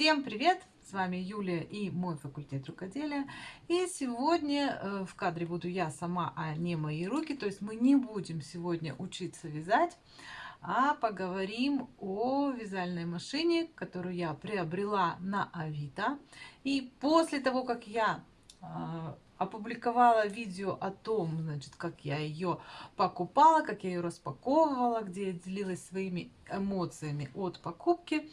Всем привет! С вами Юлия и мой факультет рукоделия. И сегодня э, в кадре буду я сама, а не мои руки. То есть мы не будем сегодня учиться вязать, а поговорим о вязальной машине, которую я приобрела на Авито. И после того, как я э, опубликовала видео о том, значит, как я ее покупала, как я ее распаковывала, где я делилась своими эмоциями от покупки.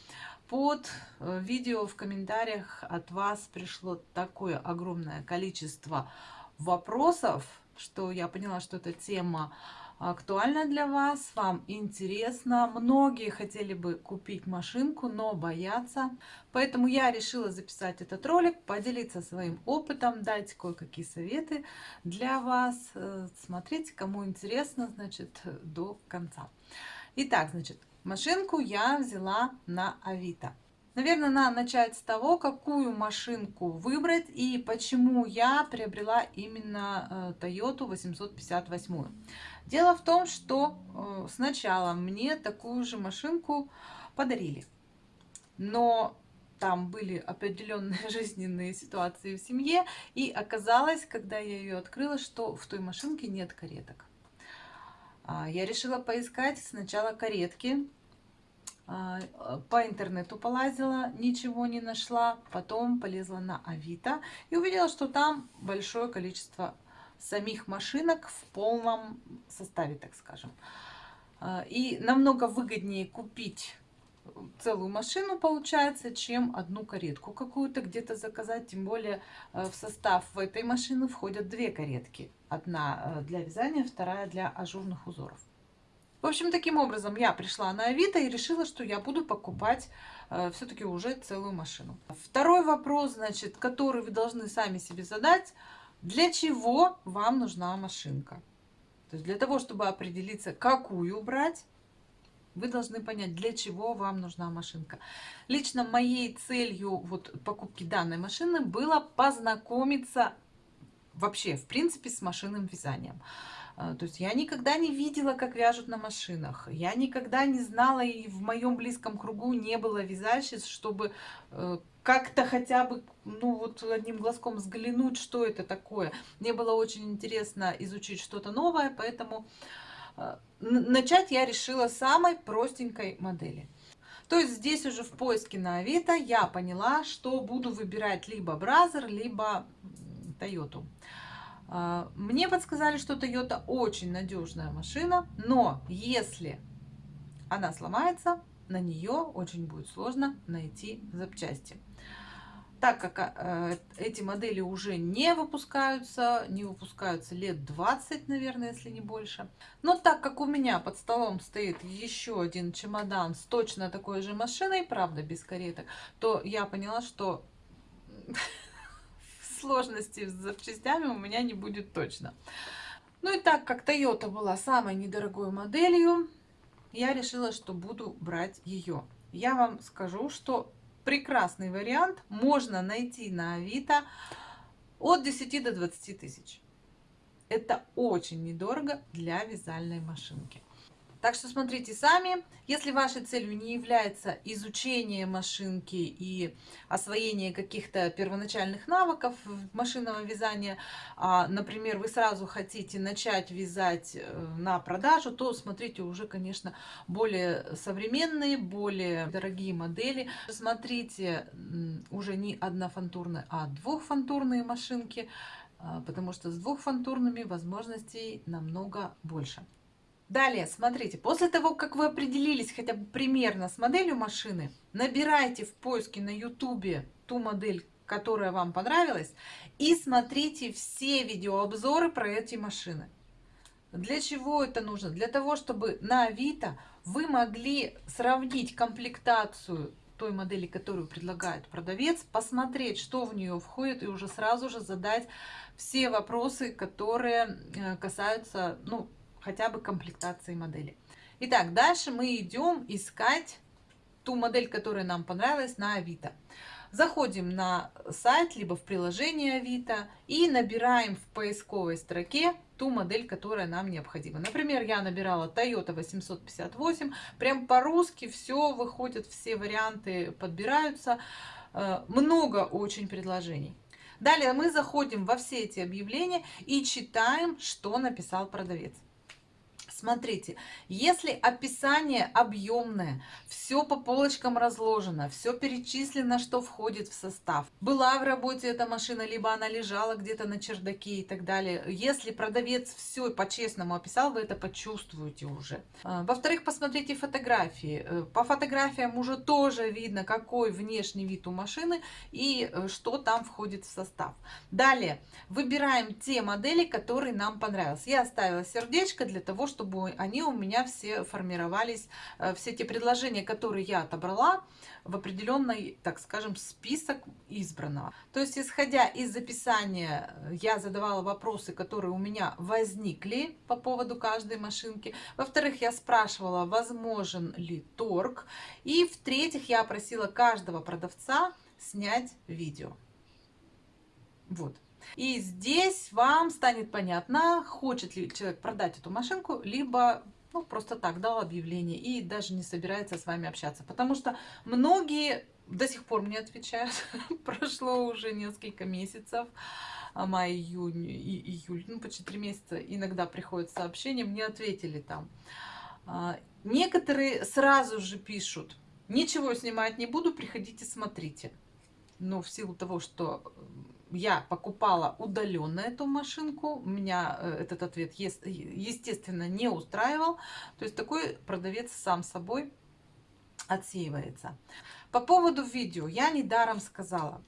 Под э, видео в комментариях от вас пришло такое огромное количество вопросов, что я поняла, что эта тема актуальна для вас, вам интересно. Многие хотели бы купить машинку, но боятся. Поэтому я решила записать этот ролик, поделиться своим опытом, дать кое-какие советы для вас. Э, смотрите, кому интересно, значит, до конца. Итак, значит, машинку я взяла на Авито. Наверное, надо начать с того, какую машинку выбрать и почему я приобрела именно э, Toyota 858. Дело в том, что э, сначала мне такую же машинку подарили. Но там были определенные жизненные ситуации в семье. И оказалось, когда я ее открыла, что в той машинке нет кареток. А, я решила поискать сначала каретки а, по интернету полазила, ничего не нашла, потом полезла на Авито и увидела, что там большое количество самих машинок в полном составе, так скажем. А, и намного выгоднее купить целую машину получается, чем одну каретку какую-то где-то заказать. Тем более э, в состав в этой машины входят две каретки. Одна э, для вязания, вторая для ажурных узоров. В общем, таким образом я пришла на Авито и решила, что я буду покупать э, все-таки уже целую машину. Второй вопрос, значит, который вы должны сами себе задать. Для чего вам нужна машинка? То есть для того, чтобы определиться, какую брать, вы должны понять, для чего вам нужна машинка. Лично моей целью вот покупки данной машины было познакомиться вообще, в принципе, с машинным вязанием. А, то есть я никогда не видела, как вяжут на машинах. Я никогда не знала, и в моем близком кругу не было вязальщиц, чтобы э, как-то хотя бы, ну вот одним глазком взглянуть, что это такое. Мне было очень интересно изучить что-то новое, поэтому э, начать я решила с самой простенькой модели. То есть здесь уже в поиске на Авито я поняла, что буду выбирать либо Бразер, либо Toyota. А, мне подсказали, что Toyota очень надежная машина, но если она сломается, на нее очень будет сложно найти запчасти. Так как э, эти модели уже не выпускаются, не выпускаются лет 20, наверное, если не больше. Но так как у меня под столом стоит еще один чемодан с точно такой же машиной, правда без кареток, то я поняла, что сложностей с запчастями у меня не будет точно. Ну и так как Toyota была самой недорогой моделью, я решила, что буду брать ее. Я вам скажу, что прекрасный вариант можно найти на Авито от 10 до 20 тысяч. Это очень недорого для вязальной машинки. Так что смотрите сами. Если вашей целью не является изучение машинки и освоение каких-то первоначальных навыков машинного вязания, а, например, вы сразу хотите начать вязать э, на продажу, то смотрите уже, конечно, более современные, более дорогие модели. Смотрите уже не однофантурные, а двухфантурные машинки, а, потому что с двухфантурными возможностей намного больше. Далее, смотрите, после того, как вы определились хотя бы примерно с моделью машины, набирайте в поиске на YouTube ту модель, которая вам понравилась, и смотрите все видеообзоры про эти машины. Для чего это нужно? Для того, чтобы на Авито вы могли сравнить комплектацию той модели, которую предлагает продавец, посмотреть, что в нее входит, и уже сразу же задать все вопросы, которые э, касаются ну, хотя бы комплектации модели. Итак, дальше мы идем искать ту модель, которая нам понравилась на Авито. Заходим на сайт, либо в приложение Авито и набираем в поисковой строке ту модель, которая нам необходима. Например, я набирала Toyota 858, прям по-русски все выходит, все варианты подбираются. э, много очень предложений. Далее мы заходим во все эти объявления и читаем, что написал продавец. Смотрите, если описание объемное, все по полочкам разложено, все перечислено, что входит в состав. Была в работе эта машина, либо она лежала где-то на чердаке и так далее. Если продавец все по-честному описал, вы это почувствуете уже. А, во-вторых, посмотрите фотографии. Э, по фотографиям уже тоже видно, какой внешний вид у машины и э, что там входит в состав. Далее, выбираем те модели, которые нам понравились. Я оставила сердечко для того, чтобы чтобы они у меня все формировались, э, все те предложения, которые я отобрала, в определенный, так скажем, список избранного. То есть, исходя из записания, э, я задавала вопросы, которые у меня возникли по поводу каждой машинки. Во-вторых, я спрашивала, возможен ли торг. И в-третьих, я просила каждого продавца снять видео. Вот. И здесь вам станет понятно, хочет ли человек продать эту машинку, либо ну, просто так дал объявление и даже не собирается с вами общаться. Потому что многие до сих пор мне отвечают. Прошло уже несколько месяцев, а май, июнь и июль, ну почти три месяца. Иногда приходят сообщения, мне ответили там. А, некоторые сразу же пишут, ничего снимать не буду, приходите, смотрите. Но в силу того, что я покупала удаленно эту машинку, меня э, этот ответ, естественно, не устраивал. То есть такой продавец сам собой отсеивается. По поводу видео я недаром сказала,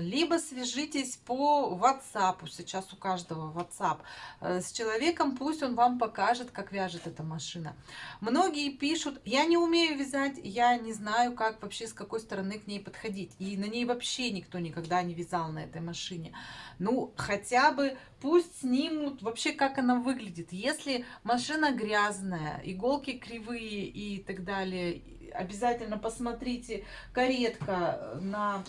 либо свяжитесь по WhatsApp, сейчас у каждого WhatsApp, э, с человеком, пусть он вам покажет, как вяжет эта машина. Многие пишут, я не умею вязать, я не знаю, как вообще, с какой стороны к ней подходить. И на ней вообще никто никогда не вязал на этой машине. Ну, хотя бы пусть снимут вообще, как она выглядит. Если машина грязная, иголки кривые и так далее, обязательно посмотрите каретка на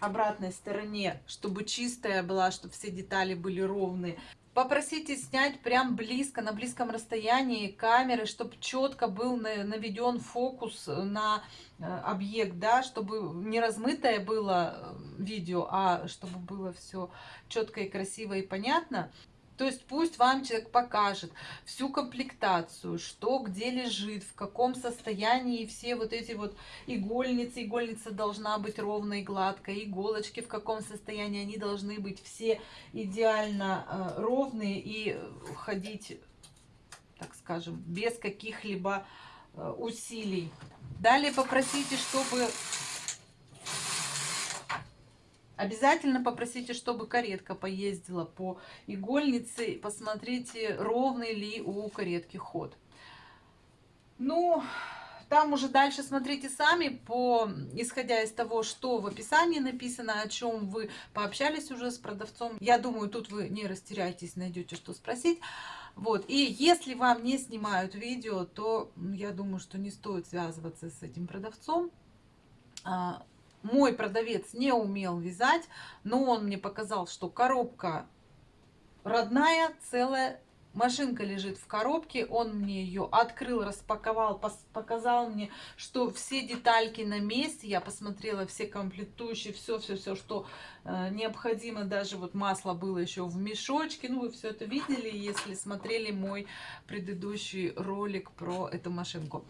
обратной стороне, чтобы чистая была, чтобы все детали были ровные. Попросите снять прям близко, на близком расстоянии камеры, чтобы четко был наведен фокус на э, объект, да, чтобы не размытое было э, видео, а чтобы было все четко и красиво и понятно. То есть пусть вам человек покажет всю комплектацию, что где лежит, в каком состоянии все вот эти вот игольницы. Игольница должна быть ровной, гладкой. Иголочки в каком состоянии. Они должны быть все идеально э, ровные и ходить, так скажем, без каких-либо э, усилий. Далее попросите, чтобы Обязательно попросите, чтобы каретка поездила по игольнице. Посмотрите, ровный ли у каретки ход. Ну, там уже дальше смотрите сами, по, исходя из того, что в описании написано, о чем вы пообщались уже с продавцом. Я думаю, тут вы не растеряйтесь, найдете, что спросить. Вот. И если вам не снимают видео, то я думаю, что не стоит связываться с этим продавцом а, мой продавец не умел вязать, но он мне показал, что коробка родная, целая, машинка лежит в коробке, он мне ее открыл, распаковал, показал мне, что все детальки на месте, я посмотрела все комплектующие, все-все-все, что э, необходимо, даже вот масло было еще в мешочке, ну вы все это видели, если смотрели мой предыдущий ролик про эту машинку.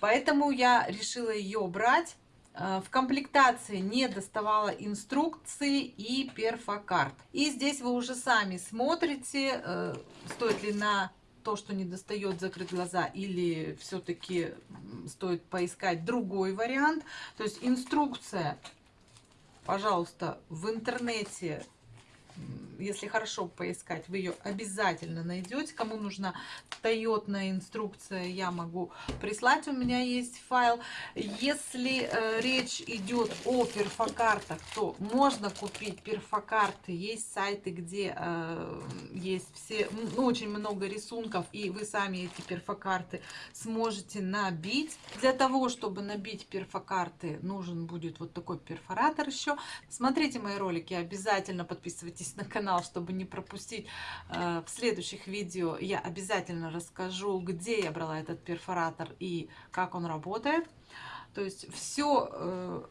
Поэтому я решила ее брать в комплектации не доставала инструкции и перфокарт. И здесь вы уже сами смотрите, э, стоит ли на то, что не достает, закрыть глаза, или все-таки стоит поискать другой вариант. То есть инструкция, пожалуйста, в интернете если хорошо поискать, вы ее обязательно найдете. Кому нужна Toyota инструкция, я могу прислать. У меня есть файл. Если э, речь идет о перфокартах, то можно купить перфокарты. Есть сайты, где э, есть все, ну, очень много рисунков, и вы сами эти перфокарты сможете набить. Для того, чтобы набить перфокарты, нужен будет вот такой перфоратор еще. Смотрите мои ролики, обязательно подписывайтесь на канал чтобы не пропустить э, в следующих видео. Я обязательно расскажу, где я брала этот перфоратор и как он работает. То есть все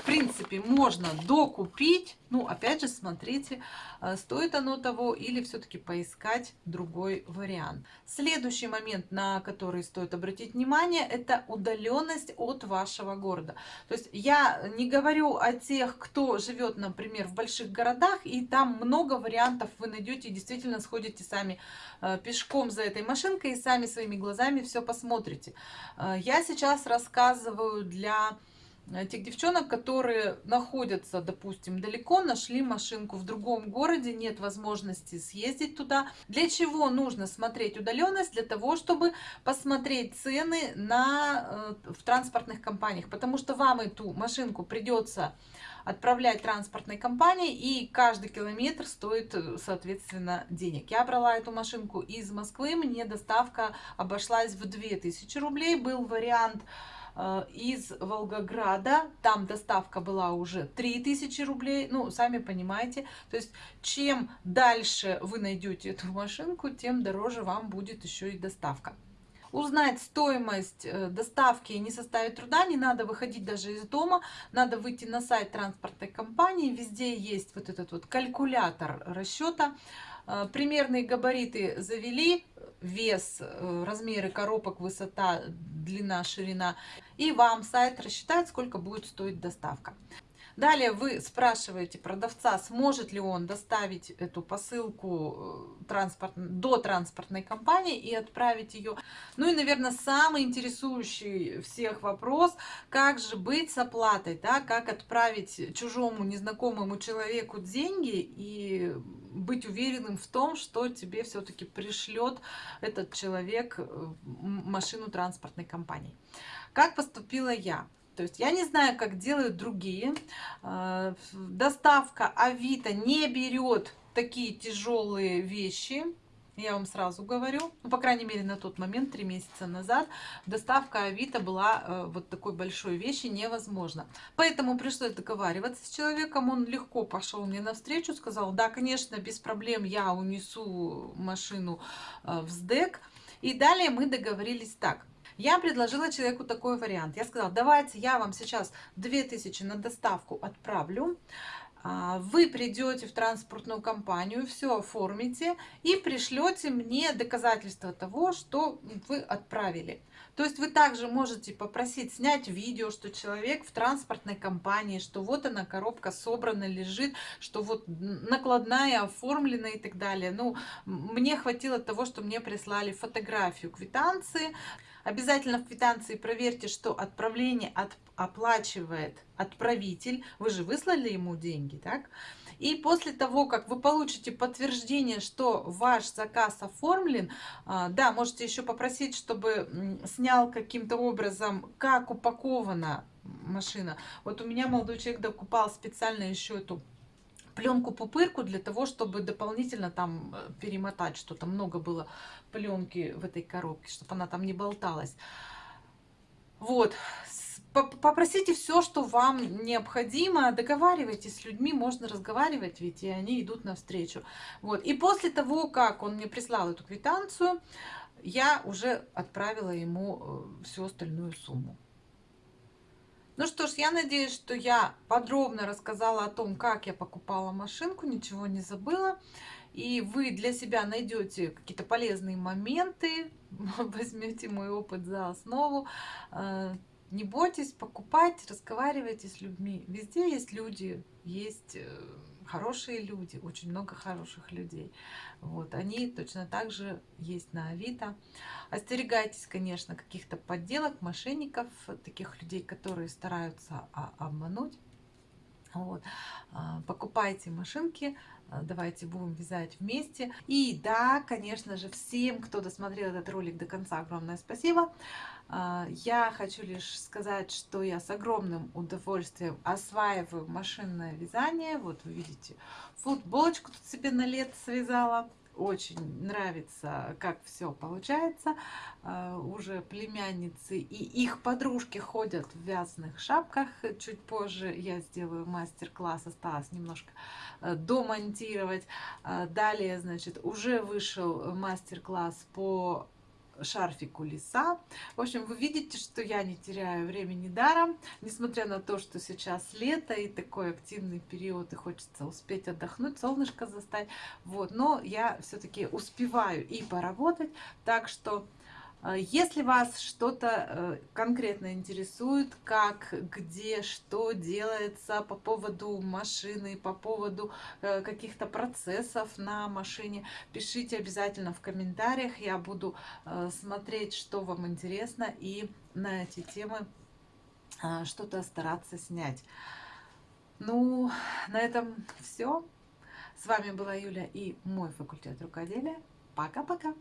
в принципе, можно докупить. Ну, опять же, смотрите, э, стоит оно того или все-таки поискать другой вариант. Следующий момент, на который стоит обратить внимание, это удаленность от вашего города. То есть я не говорю о тех, кто живет, например, в больших городах, и там много вариантов вы найдете, действительно сходите сами э, пешком за этой машинкой и сами своими глазами все посмотрите. Э, я сейчас рассказываю для тех девчонок, которые находятся, допустим, далеко, нашли машинку в другом городе, нет возможности съездить туда. Для чего нужно смотреть удаленность? Для того, чтобы посмотреть цены на, э, в транспортных компаниях, потому что вам эту машинку придется отправлять транспортной компании, и каждый километр стоит, э, соответственно, денег. Я брала эту машинку из Москвы, мне доставка обошлась в 2000 рублей, был вариант Э, из Волгограда. Там доставка была уже 3000 рублей. Ну, сами понимаете. То есть, чем дальше вы найдете эту машинку, тем дороже вам будет еще и доставка. Узнать стоимость э, доставки не составит труда, не надо выходить даже из дома, надо выйти на сайт транспортной компании, везде есть вот этот вот калькулятор расчета, э, примерные габариты завели, вес, э, размеры коробок, высота, длина, ширина. И вам сайт рассчитает, сколько будет стоить доставка. Далее вы спрашиваете продавца, сможет ли он доставить эту посылку э, транспорт, до транспортной компании и отправить ее. Ну и, наверное, самый интересующий всех вопрос, как же быть с оплатой, да, как отправить чужому незнакомому человеку деньги и быть уверенным в том, что тебе все-таки пришлет этот человек э, машину транспортной компании. Как поступила я? То есть я не знаю, как делают другие. Э, доставка Авито не берет такие тяжелые вещи. Я вам сразу говорю, ну, по крайней мере, на тот момент, три месяца назад, доставка Авито была э, вот такой большой вещи невозможно. Поэтому пришлось договариваться с человеком, он легко пошел мне навстречу, сказал, да, конечно, без проблем я унесу машину э, в СДЭК. И далее мы договорились так. Я предложила человеку такой вариант. Я сказала, давайте я вам сейчас 2000 на доставку отправлю. А, вы придете в транспортную компанию, все оформите и пришлете мне доказательства того, что вы отправили. То есть вы также можете попросить снять видео, что человек в транспортной компании, что вот она коробка собрана, лежит, что вот накладная оформлена и так далее. Ну, мне хватило того, что мне прислали фотографию квитанции. Обязательно в квитанции проверьте, что отправление от, оплачивает отправитель. Вы же выслали ему деньги, так? И после того, как вы получите подтверждение, что ваш заказ оформлен, а, да, можете еще попросить, чтобы снял каким-то образом, как упакована машина. Вот у меня молодой человек докупал специально еще эту пленку пупырку для того, чтобы дополнительно там э, перемотать что-то. Много было пленки в этой коробке, чтобы она там не болталась. Вот. Попросите все, что вам необходимо, договаривайтесь с людьми, можно разговаривать, ведь и они идут навстречу. Вот. И после того, как он мне прислал эту квитанцию, я уже отправила ему э, всю остальную сумму. Ну что ж, я надеюсь, что я подробно рассказала о том, как я покупала машинку, ничего не забыла. И вы для себя найдете какие-то полезные моменты, возьмете мой опыт за основу. Э, не бойтесь покупать, разговаривайте с людьми. Везде есть люди, есть э, хорошие люди, очень много хороших людей. Вот, они точно так же есть на Авито. Остерегайтесь, конечно, каких-то подделок, мошенников, таких людей, которые стараются обмануть. Вот. А, покупайте машинки, а, давайте будем вязать вместе. И да, конечно же, всем, кто досмотрел этот ролик до конца, огромное спасибо. А, я хочу лишь сказать, что я с огромным удовольствием осваиваю машинное вязание. Вот вы видите, футболочку тут себе на лето связала очень нравится, как все получается. А, уже племянницы и их подружки ходят в вязаных шапках. Чуть позже я сделаю мастер-класс, осталось немножко э, домонтировать. А, далее, значит, уже вышел мастер-класс по шарфику лиса. В общем, вы видите, что я не теряю времени даром, несмотря на то, что сейчас лето и такой активный период, и хочется успеть отдохнуть, солнышко застать. Вот, но я все-таки успеваю и поработать, так что если вас что-то э, конкретно интересует, как, где, что делается по поводу машины, по поводу э, каких-то процессов на машине, пишите обязательно в комментариях. Я буду э, смотреть, что вам интересно, и на эти темы что-то стараться снять. Ну, на этом все. С вами была Юля и мой факультет рукоделия. Пока-пока!